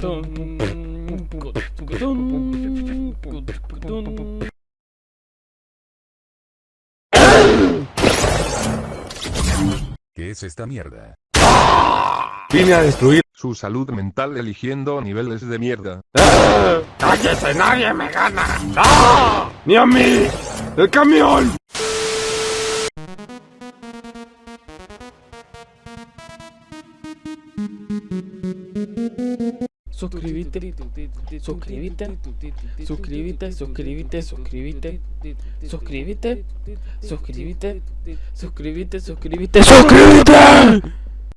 ¿Qué es esta mierda? Vine a destruir Su salud mental eligiendo niveles de mierda. ¡Cállese! ¡Nadie me gana! ¡Ah! ¡Ni a mí! ¡El camión! Suscríbete, suscríbete, suscríbete, suscríbete, suscríbete, suscríbete, suscríbete, suscríbete, suscríbete, suscríbete.